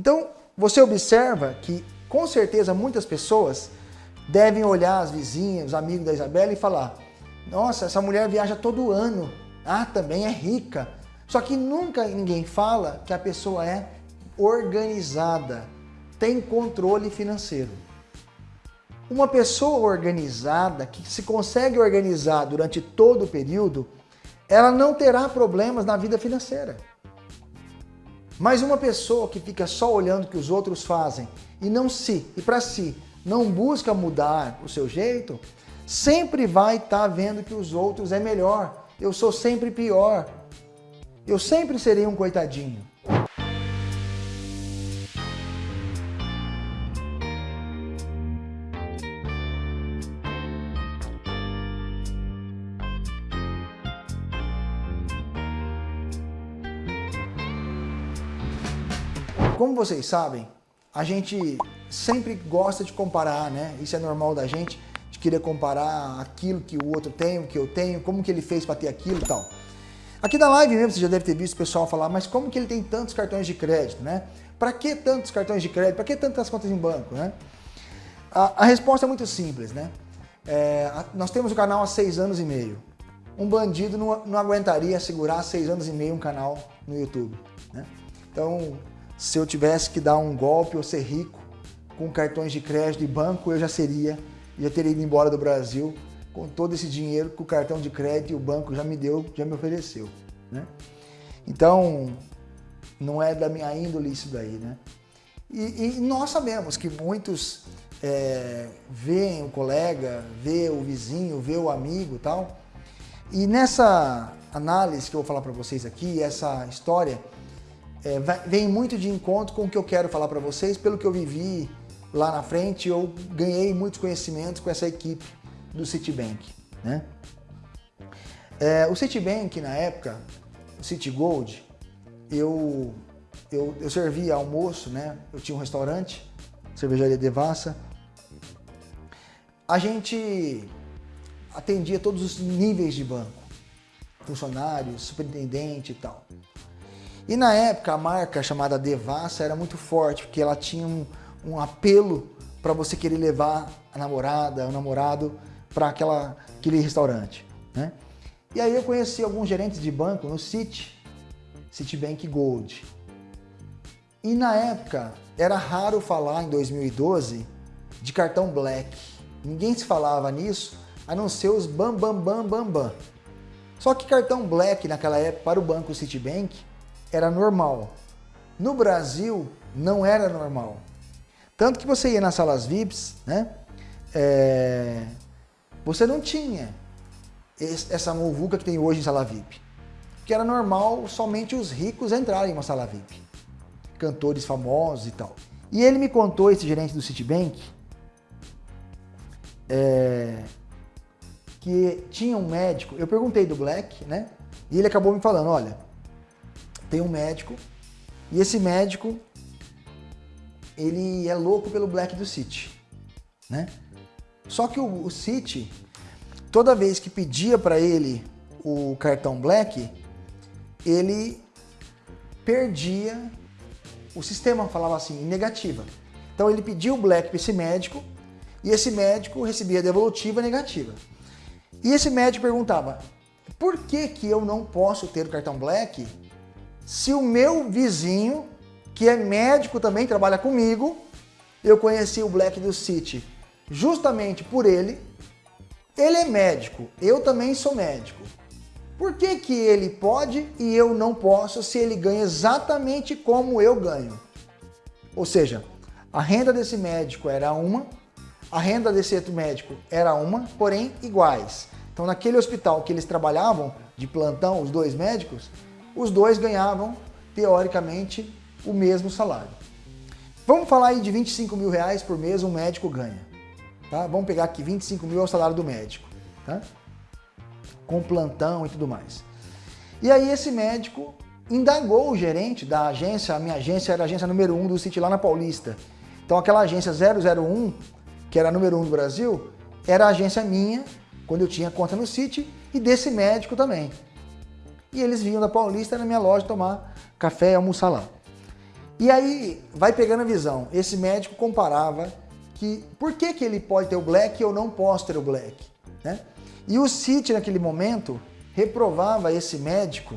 Então, você observa que, com certeza, muitas pessoas devem olhar as vizinhas, os amigos da Isabela e falar nossa, essa mulher viaja todo ano, ah, também é rica. Só que nunca ninguém fala que a pessoa é organizada, tem controle financeiro. Uma pessoa organizada, que se consegue organizar durante todo o período, ela não terá problemas na vida financeira. Mas uma pessoa que fica só olhando o que os outros fazem e não se, e para si, não busca mudar o seu jeito, sempre vai estar tá vendo que os outros é melhor. Eu sou sempre pior. Eu sempre serei um coitadinho. Como vocês sabem, a gente sempre gosta de comparar, né? Isso é normal da gente, de querer comparar aquilo que o outro tem, o que eu tenho, como que ele fez para ter aquilo e tal. Aqui na live mesmo você já deve ter visto o pessoal falar, mas como que ele tem tantos cartões de crédito, né? Para que tantos cartões de crédito? Para que tantas contas em banco, né? A, a resposta é muito simples, né? É, nós temos o canal há seis anos e meio. Um bandido não, não aguentaria segurar seis anos e meio um canal no YouTube, né? Então, se eu tivesse que dar um golpe ou ser rico com cartões de crédito e banco, eu já seria, já teria ido embora do Brasil com todo esse dinheiro que o cartão de crédito e o banco já me deu, já me ofereceu. Né? Então, não é da minha índole isso daí. Né? E, e nós sabemos que muitos é, veem o colega, vê o vizinho, vê o amigo tal. E nessa análise que eu vou falar para vocês aqui, essa história, é, vem muito de encontro com o que eu quero falar para vocês, pelo que eu vivi lá na frente, eu ganhei muitos conhecimentos com essa equipe do Citibank. Né? É, o Citibank, na época, o Citigold, eu, eu, eu servia almoço, né? eu tinha um restaurante, cervejaria Devassa, a gente atendia todos os níveis de banco, funcionários, superintendente e tal. E na época a marca chamada Devassa era muito forte, porque ela tinha um, um apelo para você querer levar a namorada, o namorado para aquele restaurante. Né? E aí eu conheci alguns gerentes de banco no Citi, Citibank Gold. E na época era raro falar em 2012 de cartão Black. Ninguém se falava nisso, a não ser os bam bam bam bam bam. Só que cartão Black naquela época para o banco Citibank era normal. No Brasil, não era normal. Tanto que você ia nas salas VIPs, né? É, você não tinha essa muvuca que tem hoje em sala VIP. Que era normal somente os ricos entrarem em uma sala VIP. Cantores famosos e tal. E ele me contou, esse gerente do Citibank, é, que tinha um médico, eu perguntei do Black, né? E ele acabou me falando, olha, tem um médico, e esse médico, ele é louco pelo Black do City, né? Só que o, o City, toda vez que pedia para ele o cartão Black, ele perdia, o sistema falava assim, negativa. Então ele pedia o Black para esse médico, e esse médico recebia devolutiva negativa. E esse médico perguntava, por que, que eu não posso ter o cartão Black se o meu vizinho, que é médico também, trabalha comigo, eu conheci o Black do City justamente por ele, ele é médico, eu também sou médico. Por que, que ele pode e eu não posso se ele ganha exatamente como eu ganho? Ou seja, a renda desse médico era uma, a renda desse outro médico era uma, porém iguais. Então naquele hospital que eles trabalhavam, de plantão, os dois médicos, os dois ganhavam, teoricamente, o mesmo salário. Vamos falar aí de 25 mil reais por mês um médico ganha. Tá? Vamos pegar aqui 25 mil é o salário do médico. Tá? Com plantão e tudo mais. E aí esse médico indagou o gerente da agência, a minha agência era a agência número 1 do City lá na Paulista. Então aquela agência 001, que era a número 1 do Brasil, era a agência minha, quando eu tinha conta no City, e desse médico também. E eles vinham da Paulista na minha loja tomar café e almoçar lá. E aí vai pegando a visão. Esse médico comparava que por que, que ele pode ter o black e eu não posso ter o black. Né? E o City naquele momento reprovava esse médico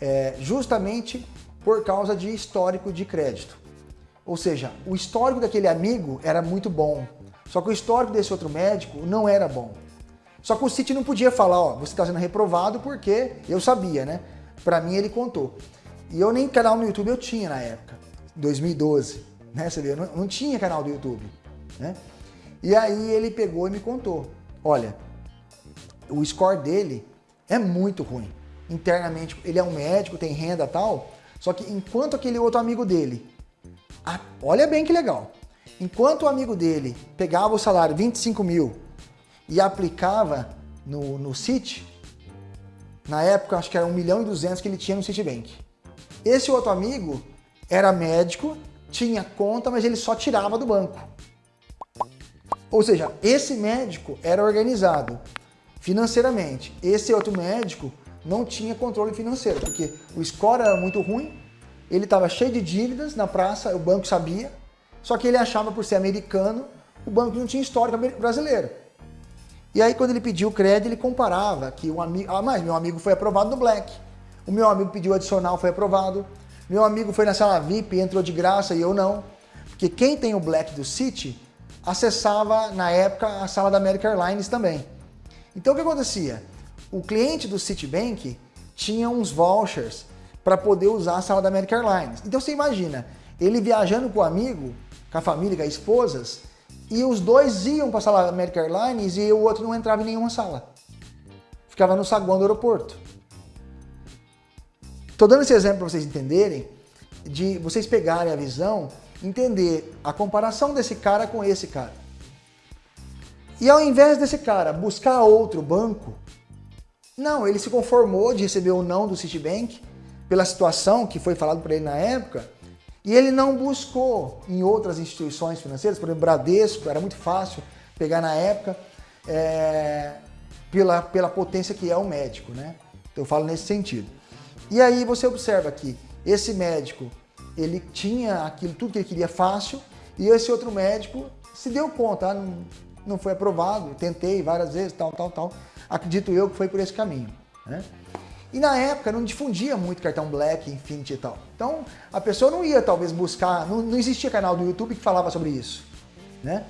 é, justamente por causa de histórico de crédito. Ou seja, o histórico daquele amigo era muito bom, só que o histórico desse outro médico não era bom. Só que o City não podia falar, ó, você está sendo reprovado porque eu sabia, né? Para mim ele contou. E eu nem canal no YouTube eu tinha na época, 2012, né? Você vê, eu não, não tinha canal do YouTube, né? E aí ele pegou e me contou, olha, o score dele é muito ruim. Internamente, ele é um médico, tem renda tal, só que enquanto aquele outro amigo dele, a, olha bem que legal, enquanto o amigo dele pegava o salário 25 mil e aplicava no, no Citi, na época acho que era 1 milhão e 200 que ele tinha no Citibank. Esse outro amigo era médico, tinha conta, mas ele só tirava do banco. Ou seja, esse médico era organizado financeiramente. Esse outro médico não tinha controle financeiro, porque o score era muito ruim, ele estava cheio de dívidas na praça, o banco sabia, só que ele achava por ser americano, o banco não tinha histórico brasileiro. E aí quando ele pediu o crédito, ele comparava que o amigo, ah, mas meu amigo foi aprovado no Black, o meu amigo pediu adicional, foi aprovado, meu amigo foi na sala VIP, entrou de graça e eu não. Porque quem tem o Black do City acessava na época a sala da American Airlines também. Então o que acontecia? O cliente do Citibank tinha uns vouchers para poder usar a sala da American Airlines. Então você imagina, ele viajando com o amigo, com a família, com as esposas, e os dois iam para a sala American Airlines e o outro não entrava em nenhuma sala. Ficava no saguão do aeroporto. Estou dando esse exemplo para vocês entenderem, de vocês pegarem a visão, entender a comparação desse cara com esse cara. E ao invés desse cara buscar outro banco, não, ele se conformou de receber o não do Citibank pela situação que foi falado para ele na época e ele não buscou em outras instituições financeiras, por exemplo, Bradesco, era muito fácil pegar na época é, pela, pela potência que é o médico, né? Então, eu falo nesse sentido. E aí você observa que esse médico, ele tinha aquilo tudo que ele queria fácil e esse outro médico se deu conta, ah, não, não foi aprovado, tentei várias vezes, tal, tal, tal acredito eu que foi por esse caminho. Né? E na época não difundia muito cartão Black, Infinity e tal. Então a pessoa não ia talvez buscar, não, não existia canal do YouTube que falava sobre isso. Né?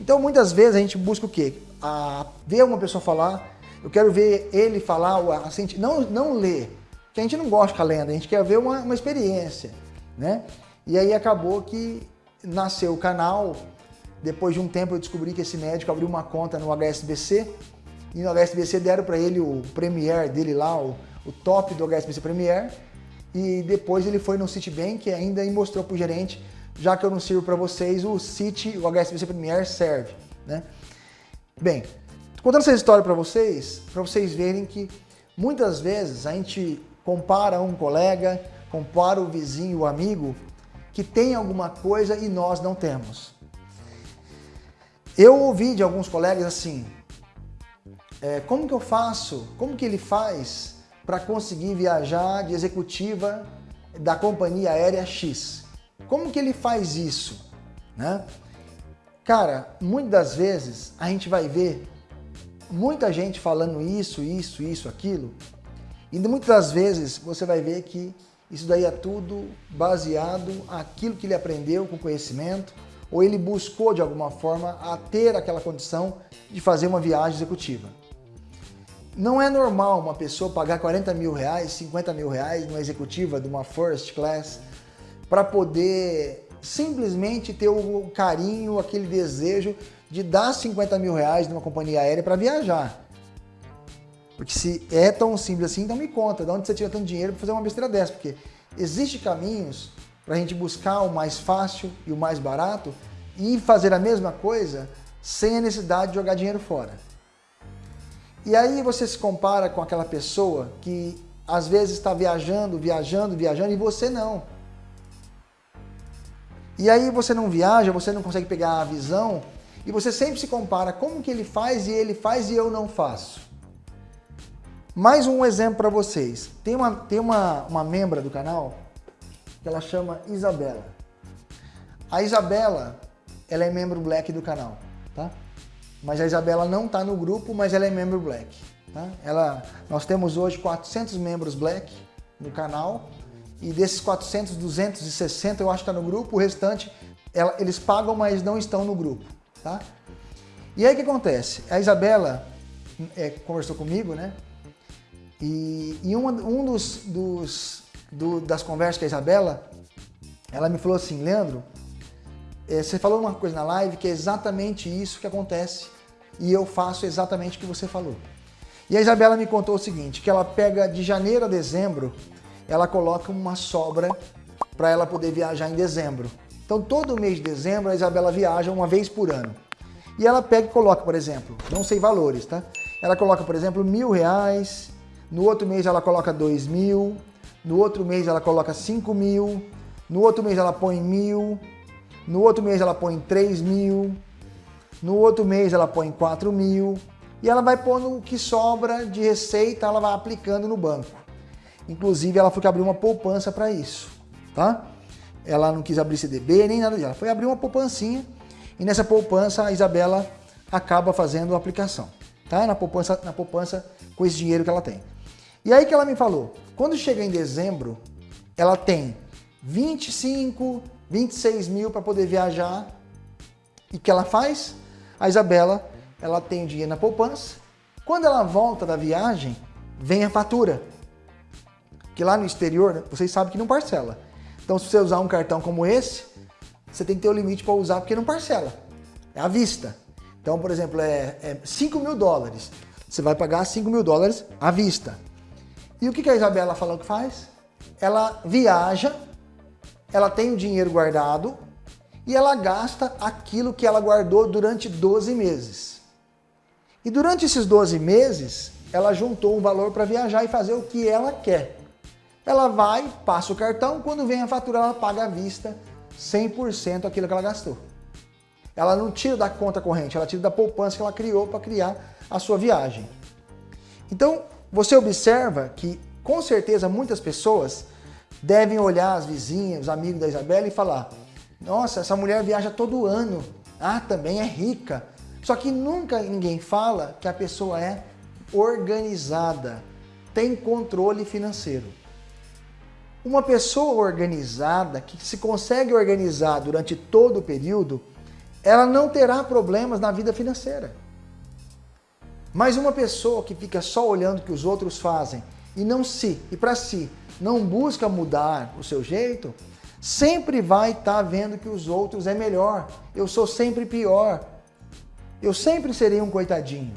Então muitas vezes a gente busca o quê? A, ver uma pessoa falar, eu quero ver ele falar, a, não, não ler, porque a gente não gosta de lenda, a gente quer ver uma, uma experiência. Né? E aí acabou que nasceu o canal, depois de um tempo eu descobri que esse médico abriu uma conta no HSBC, e no HSBC deram para ele o Premier dele lá, o, o top do HSBC Premier, e depois ele foi no Citibank ainda e mostrou para o gerente, já que eu não sirvo para vocês, o Citi, o HSBC Premier serve. Né? Bem, contando essa história para vocês, para vocês verem que muitas vezes a gente compara um colega, compara o vizinho, o amigo, que tem alguma coisa e nós não temos. Eu ouvi de alguns colegas assim, é, como que eu faço, como que ele faz para conseguir viajar de executiva da companhia aérea X? Como que ele faz isso? Né? Cara, muitas das vezes a gente vai ver muita gente falando isso, isso, isso, aquilo, e muitas das vezes você vai ver que isso daí é tudo baseado aquilo que ele aprendeu com conhecimento, ou ele buscou de alguma forma a ter aquela condição de fazer uma viagem executiva. Não é normal uma pessoa pagar 40 mil reais, 50 mil reais numa executiva de uma first class para poder simplesmente ter o carinho, aquele desejo de dar 50 mil reais numa companhia aérea para viajar. Porque se é tão simples assim, então me conta, de onde você tira tanto dinheiro para fazer uma besteira dessa? Porque existem caminhos para a gente buscar o mais fácil e o mais barato e fazer a mesma coisa sem a necessidade de jogar dinheiro fora. E aí você se compara com aquela pessoa que às vezes está viajando, viajando, viajando e você não. E aí você não viaja, você não consegue pegar a visão e você sempre se compara como que ele faz e ele faz e eu não faço. Mais um exemplo para vocês. Tem uma, tem uma, uma membra do canal que ela chama Isabela. A Isabela, ela é membro Black do canal, tá? Mas a Isabela não está no grupo, mas ela é membro Black. Tá? Ela, nós temos hoje 400 membros Black no canal e desses 400, 260 eu acho que está no grupo, o restante ela, eles pagam, mas não estão no grupo. Tá? E aí o que acontece? A Isabela é, conversou comigo, né? E, e um, um dos, dos do, das conversas com a Isabela, ela me falou assim, Leandro, é, você falou uma coisa na live que é exatamente isso que acontece e eu faço exatamente o que você falou. E a Isabela me contou o seguinte, que ela pega de janeiro a dezembro, ela coloca uma sobra para ela poder viajar em dezembro. Então todo mês de dezembro a Isabela viaja uma vez por ano. E ela pega e coloca, por exemplo, não sei valores, tá? Ela coloca, por exemplo, mil reais, no outro mês ela coloca dois mil, no outro mês ela coloca cinco mil, no outro mês ela põe mil, no outro mês ela põe três mil, no outro mês ela põe 4 mil e ela vai pondo o que sobra de receita, ela vai aplicando no banco. Inclusive ela foi que abriu uma poupança para isso, tá? Ela não quis abrir CDB nem nada disso, ela foi abrir uma poupancinha e nessa poupança a Isabela acaba fazendo a aplicação, tá? Na poupança, na poupança com esse dinheiro que ela tem. E aí que ela me falou, quando chega em dezembro, ela tem 25, 26 mil para poder viajar e que ela faz? A Isabela, ela tem o dinheiro na poupança. Quando ela volta da viagem, vem a fatura. Que lá no exterior, vocês sabem que não parcela. Então, se você usar um cartão como esse, você tem que ter o limite para usar porque não parcela. É à vista. Então, por exemplo, é, é 5 mil dólares. Você vai pagar 5 mil dólares à vista. E o que a Isabela falou que faz? Ela viaja, ela tem o dinheiro guardado, e ela gasta aquilo que ela guardou durante 12 meses. E durante esses 12 meses, ela juntou um valor para viajar e fazer o que ela quer. Ela vai, passa o cartão, quando vem a fatura, ela paga à vista 100% aquilo que ela gastou. Ela não tira da conta corrente, ela tira da poupança que ela criou para criar a sua viagem. Então, você observa que, com certeza, muitas pessoas devem olhar as vizinhas, os amigos da Isabela e falar nossa, essa mulher viaja todo ano. Ah, também é rica. Só que nunca ninguém fala que a pessoa é organizada, tem controle financeiro. Uma pessoa organizada, que se consegue organizar durante todo o período, ela não terá problemas na vida financeira. Mas uma pessoa que fica só olhando o que os outros fazem e não se, e para si, não busca mudar o seu jeito, sempre vai estar tá vendo que os outros é melhor. Eu sou sempre pior. Eu sempre serei um coitadinho.